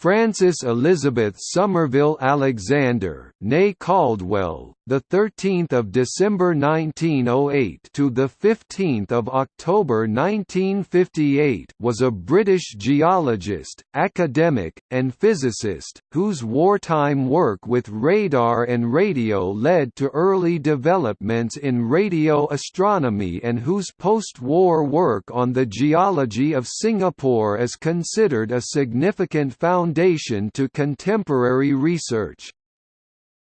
Frances Elizabeth Somerville Alexander, née Caldwell, the 13th of December 1908 to the 15th of October 1958, was a British geologist, academic, and physicist whose wartime work with radar and radio led to early developments in radio astronomy and whose post-war work on the geology of Singapore is considered a significant foundation foundation to contemporary research.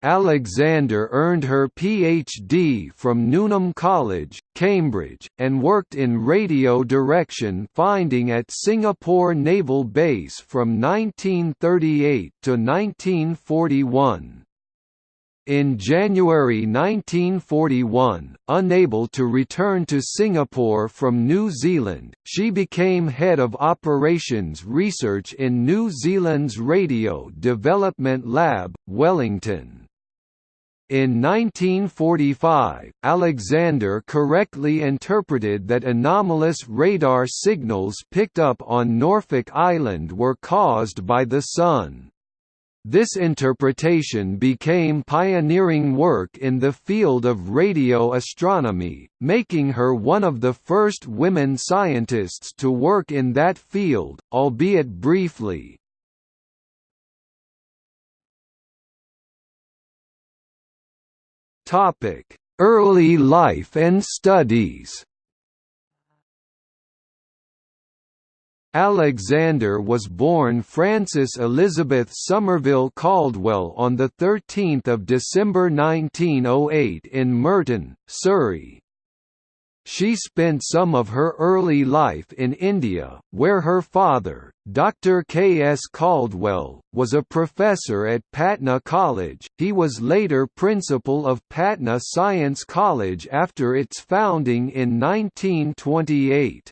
Alexander earned her PhD from Newnham College, Cambridge, and worked in radio direction finding at Singapore Naval Base from 1938 to 1941. In January 1941, unable to return to Singapore from New Zealand, she became head of operations research in New Zealand's Radio Development Lab, Wellington. In 1945, Alexander correctly interpreted that anomalous radar signals picked up on Norfolk Island were caused by the Sun. This interpretation became pioneering work in the field of radio astronomy, making her one of the first women scientists to work in that field, albeit briefly. Early life and studies Alexander was born Frances Elizabeth Somerville Caldwell on 13 December 1908 in Merton, Surrey. She spent some of her early life in India, where her father, Dr. K. S. Caldwell, was a professor at Patna College. He was later principal of Patna Science College after its founding in 1928.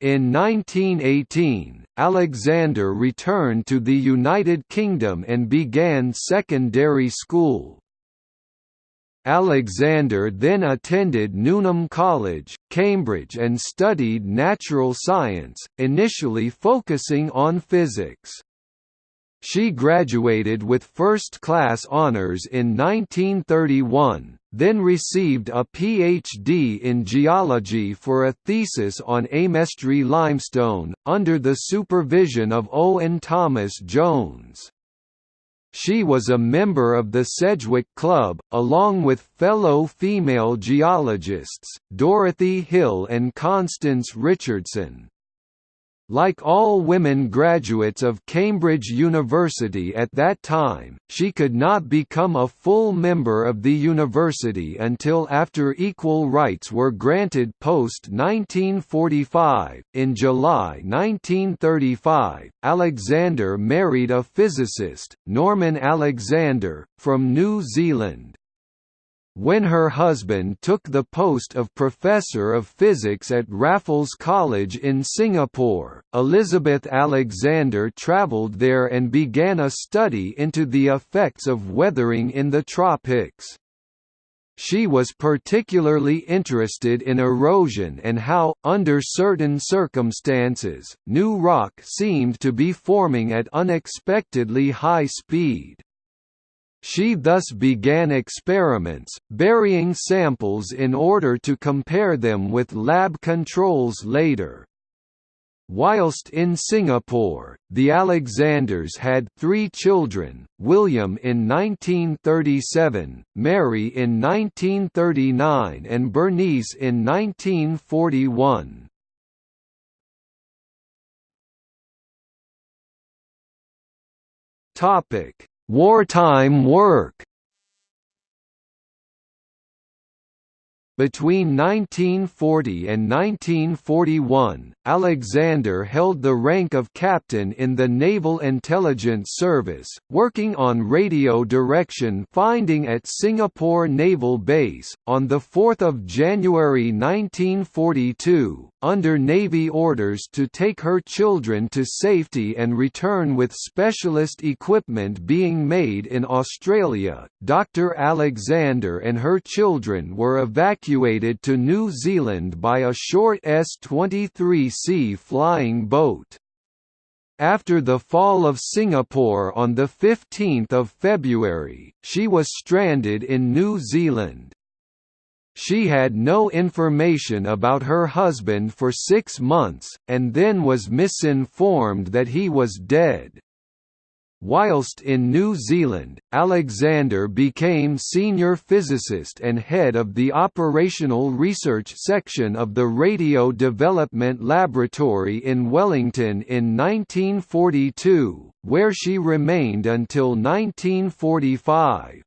In 1918, Alexander returned to the United Kingdom and began secondary school. Alexander then attended Newnham College, Cambridge and studied natural science, initially focusing on physics. She graduated with first-class honours in 1931, then received a Ph.D. in geology for a thesis on Aymestry limestone, under the supervision of Owen Thomas Jones. She was a member of the Sedgwick Club, along with fellow female geologists, Dorothy Hill and Constance Richardson. Like all women graduates of Cambridge University at that time, she could not become a full member of the university until after equal rights were granted post 1945. In July 1935, Alexander married a physicist, Norman Alexander, from New Zealand. When her husband took the post of Professor of Physics at Raffles College in Singapore, Elizabeth Alexander travelled there and began a study into the effects of weathering in the tropics. She was particularly interested in erosion and how, under certain circumstances, new rock seemed to be forming at unexpectedly high speed. She thus began experiments, burying samples in order to compare them with lab controls later. Whilst in Singapore, the Alexanders had three children, William in 1937, Mary in 1939 and Bernice in 1941. Wartime work Between 1940 and 1941, Alexander held the rank of captain in the Naval Intelligence Service, working on radio direction finding at Singapore Naval Base. On 4 January 1942, under Navy orders to take her children to safety and return with specialist equipment being made in Australia, Dr. Alexander and her children were evacuated evacuated to New Zealand by a short S-23C flying boat. After the fall of Singapore on 15 February, she was stranded in New Zealand. She had no information about her husband for six months, and then was misinformed that he was dead. Whilst in New Zealand, Alexander became senior physicist and head of the operational research section of the Radio Development Laboratory in Wellington in 1942, where she remained until 1945.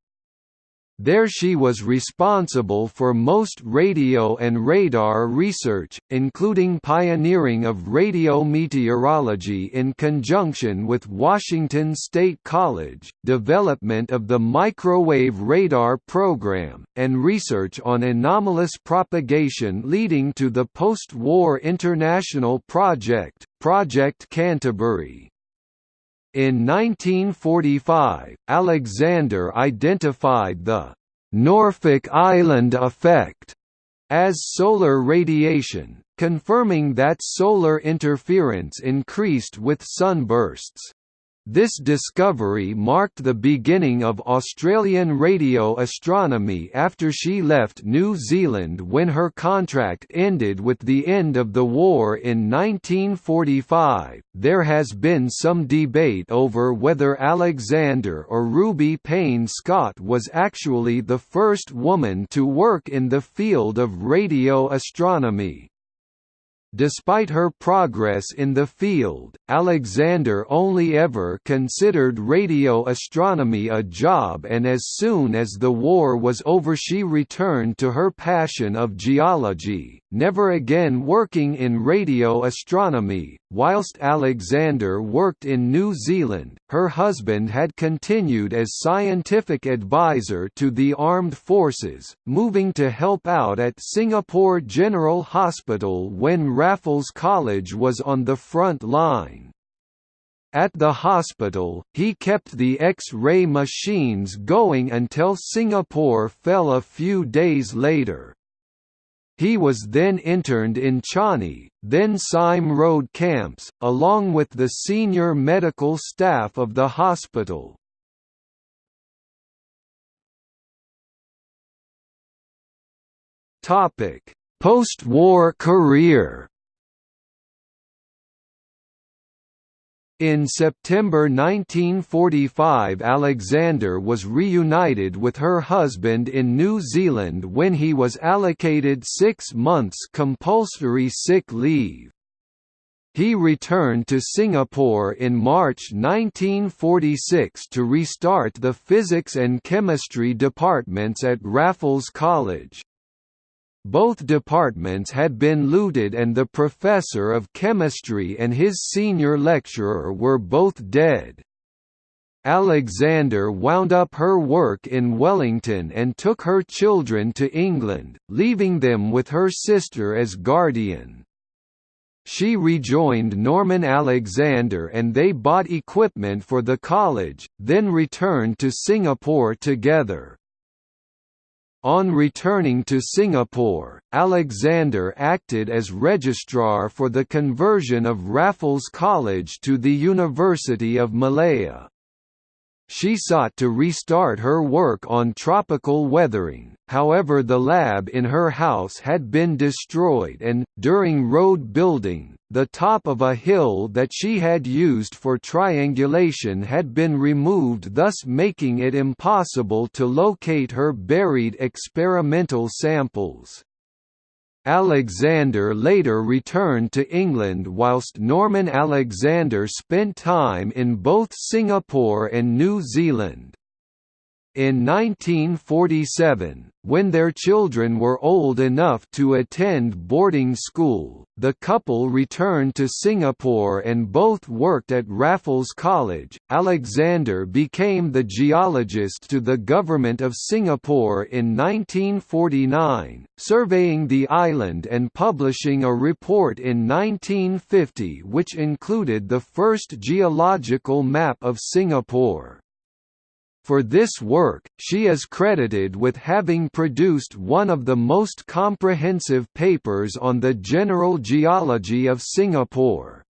There she was responsible for most radio and radar research, including pioneering of radio meteorology in conjunction with Washington State College, development of the microwave radar program, and research on anomalous propagation leading to the post-war international project, Project Canterbury. In 1945, Alexander identified the Norfolk Island effect as solar radiation, confirming that solar interference increased with sunbursts. This discovery marked the beginning of Australian radio astronomy after she left New Zealand when her contract ended with the end of the war in 1945. There has been some debate over whether Alexander or Ruby Payne Scott was actually the first woman to work in the field of radio astronomy. Despite her progress in the field, Alexander only ever considered radio astronomy a job and as soon as the war was over she returned to her passion of geology, never again working in radio astronomy. Whilst Alexander worked in New Zealand, her husband had continued as scientific advisor to the armed forces, moving to help out at Singapore General Hospital when Raffles College was on the front line. At the hospital, he kept the X-ray machines going until Singapore fell a few days later. He was then interned in Changi, then Sime Road camps, along with the senior medical staff of the hospital. Post-war career In September 1945 Alexander was reunited with her husband in New Zealand when he was allocated six months compulsory sick leave. He returned to Singapore in March 1946 to restart the physics and chemistry departments at Raffles College. Both departments had been looted and the professor of chemistry and his senior lecturer were both dead. Alexander wound up her work in Wellington and took her children to England, leaving them with her sister as guardian. She rejoined Norman Alexander and they bought equipment for the college, then returned to Singapore together. On returning to Singapore, Alexander acted as registrar for the conversion of Raffles College to the University of Malaya. She sought to restart her work on tropical weathering, however the lab in her house had been destroyed and, during road building, the top of a hill that she had used for triangulation had been removed thus making it impossible to locate her buried experimental samples. Alexander later returned to England whilst Norman Alexander spent time in both Singapore and New Zealand. In 1947, when their children were old enough to attend boarding school, the couple returned to Singapore and both worked at Raffles College. Alexander became the geologist to the Government of Singapore in 1949, surveying the island and publishing a report in 1950 which included the first geological map of Singapore. For this work, she is credited with having produced one of the most comprehensive papers on the general geology of Singapore.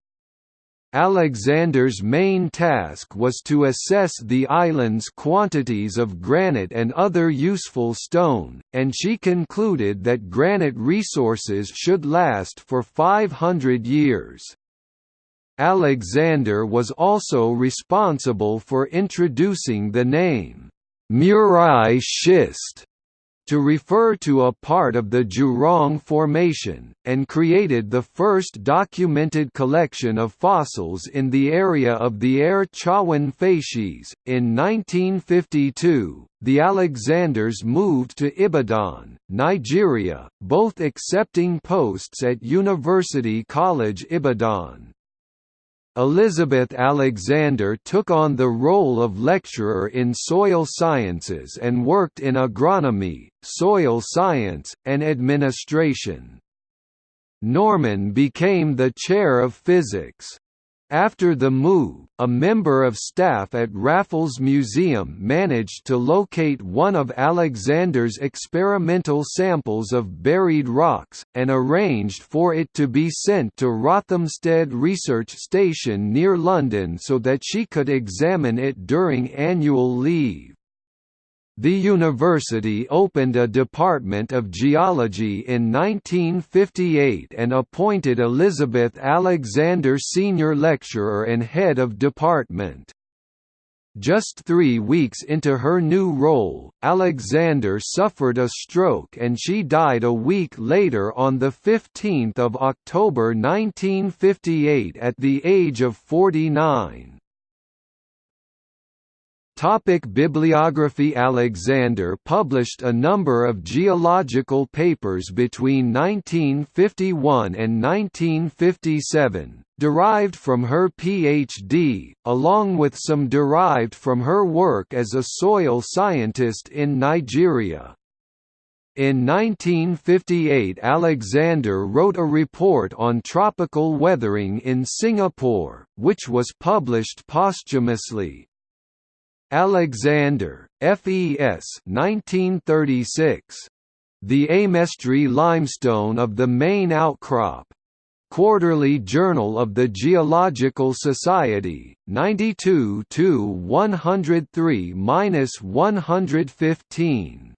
Alexander's main task was to assess the island's quantities of granite and other useful stone, and she concluded that granite resources should last for 500 years. Alexander was also responsible for introducing the name, Murai schist, to refer to a part of the Jurong Formation, and created the first documented collection of fossils in the area of the Air Chawan facies. In 1952, the Alexanders moved to Ibadan, Nigeria, both accepting posts at University College Ibadan. Elizabeth Alexander took on the role of lecturer in soil sciences and worked in agronomy, soil science, and administration. Norman became the chair of physics. After the move, a member of staff at Raffles Museum managed to locate one of Alexander's experimental samples of buried rocks, and arranged for it to be sent to Rothamsted Research Station near London so that she could examine it during annual leave. The university opened a Department of Geology in 1958 and appointed Elizabeth Alexander Senior Lecturer and Head of Department. Just three weeks into her new role, Alexander suffered a stroke and she died a week later on 15 October 1958 at the age of 49. Topic Bibliography Alexander published a number of geological papers between 1951 and 1957, derived from her PhD, along with some derived from her work as a soil scientist in Nigeria. In 1958 Alexander wrote a report on tropical weathering in Singapore, which was published posthumously, Alexander, FES 1936. The Aymestry limestone of the main outcrop. Quarterly Journal of the Geological Society, 92 103-115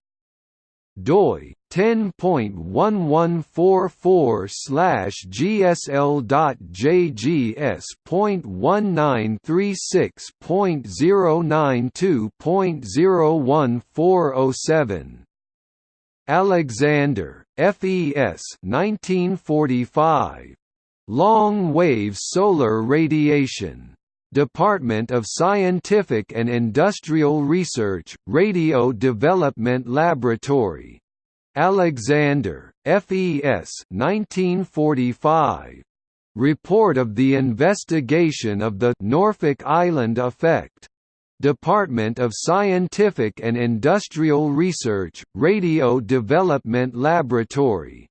doi 10.1144 slash gsl.jgs.1936.092.01407 Alexander, FES 1945. Long wave solar radiation Department of Scientific and Industrial Research, Radio Development Laboratory. Alexander, FES 1945. Report of the investigation of the Norfolk Island effect. Department of Scientific and Industrial Research, Radio Development Laboratory.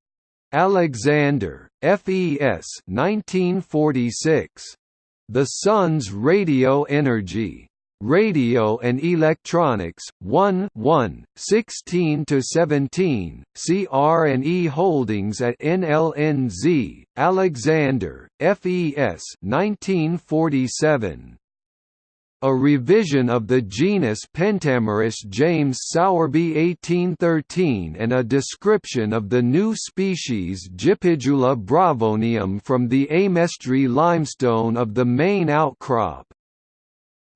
Alexander, FES 1946. The Sun's Radio Energy. Radio and Electronics, 1 1, 16 to 17 CR&E Holdings at NLNZ, Alexander, FES 1947. A revision of the genus Pentamerus James Sowerby 1813 and a description of the new species Gypidula bravonium from the Aymestry limestone of the main outcrop.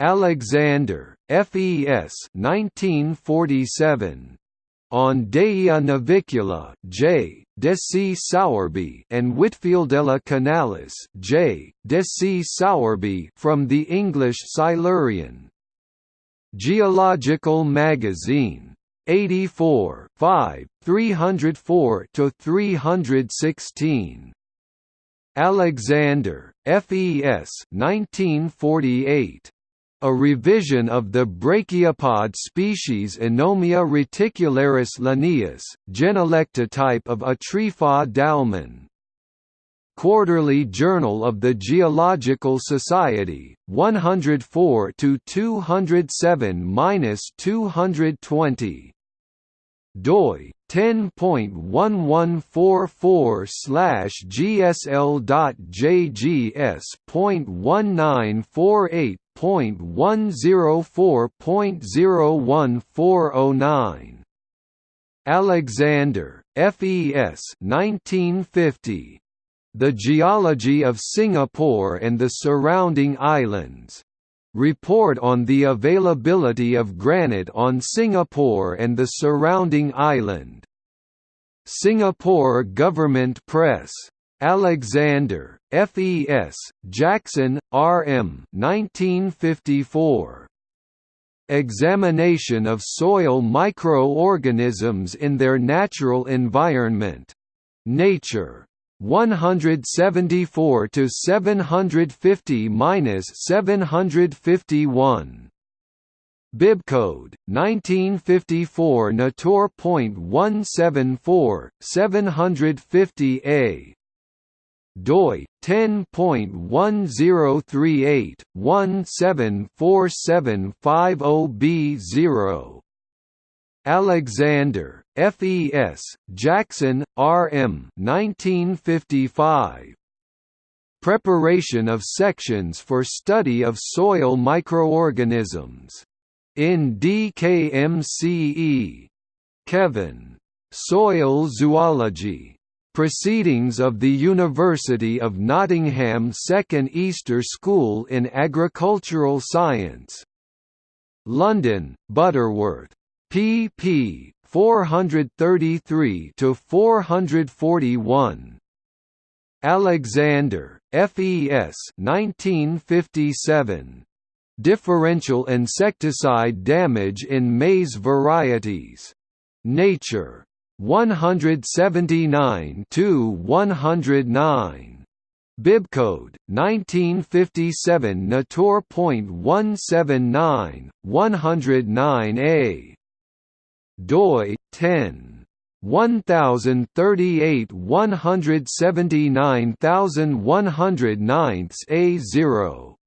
Alexander, FES 1947 on Dayia navicula J. De C. Sowerby and Whitfieldella canalis J. De C. Sowerby from the English Silurian. Geological Magazine. 84 5, 304–316. Alexander, FES 1948. A revision of the brachiopod species Anomia reticularis linnaeus, genolectotype of Atrypa dalman. Quarterly Journal of the Geological Society, 104 to 207-220 doi 10.1144 slash gsl.jgs.1948.104.01409 Alexander, FES 1950. The Geology of Singapore and the Surrounding Islands. Report on the availability of granite on Singapore and the surrounding island. Singapore Government Press. Alexander, F.E.S., Jackson, R.M. 1954. Examination of soil microorganisms in their natural environment. Nature. 174 to 750 minus 751 Bibcode 1954 Natur.174 750A doi 10.1038 174750B0 Alexander, F.E.S., Jackson, R.M. 1955. Preparation of sections for study of soil microorganisms. In DKMCE. Kevan. Soil Zoology. Proceedings of the University of Nottingham Second Easter School in Agricultural Science. London, Butterworth pp. 433 to 441. Alexander, F.E.S. 1957. Differential insecticide damage in maize varieties. Nature. 179 to 109. Bibcode 1957 Natur.179 109a doi 10 1038 179109 A0